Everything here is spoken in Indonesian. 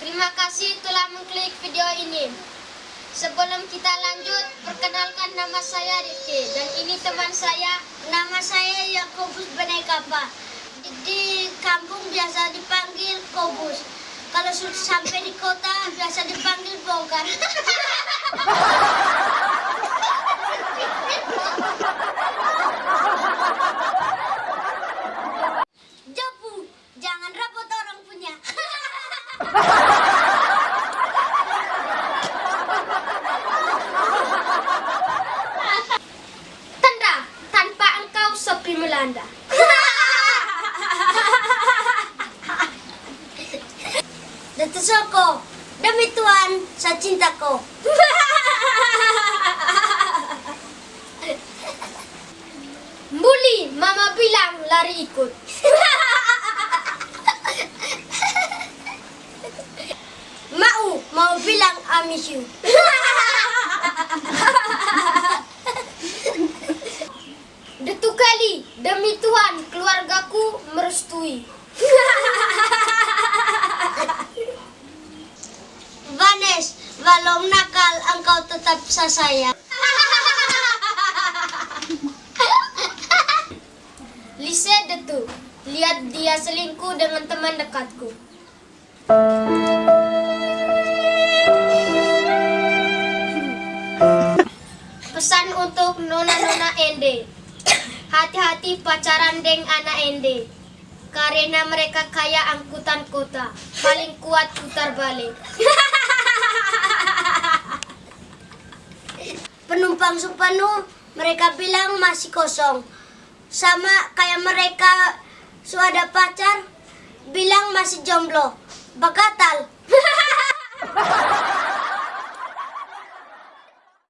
Terima kasih telah mengklik video ini. Sebelum kita lanjut, perkenalkan nama saya Rifki dan ini teman saya. Nama saya Yakobus Benekapa. Di, di kampung biasa dipanggil Kobus. Kalau sudah sampai di kota biasa dipanggil Bongkar. sepi melanda. Dato Soko, demi Tuhan, saya cintaku. Muli, mama bilang lari ikut. Mau, mau bilang I miss you. Tuhan, keluargaku merestui. Vanes, walau nakal engkau tetap saya sayang. Lise Detu, lihat dia selingkuh dengan teman dekatku. Pesan untuk nona-nona Ende. Hati-hati pacaran deng anak Ende. Karena mereka kaya angkutan kota. Paling kuat putar balik. Penumpang sepenuh, mereka bilang masih kosong. Sama kayak mereka sudah pacar, bilang masih jomblo. Bakatal,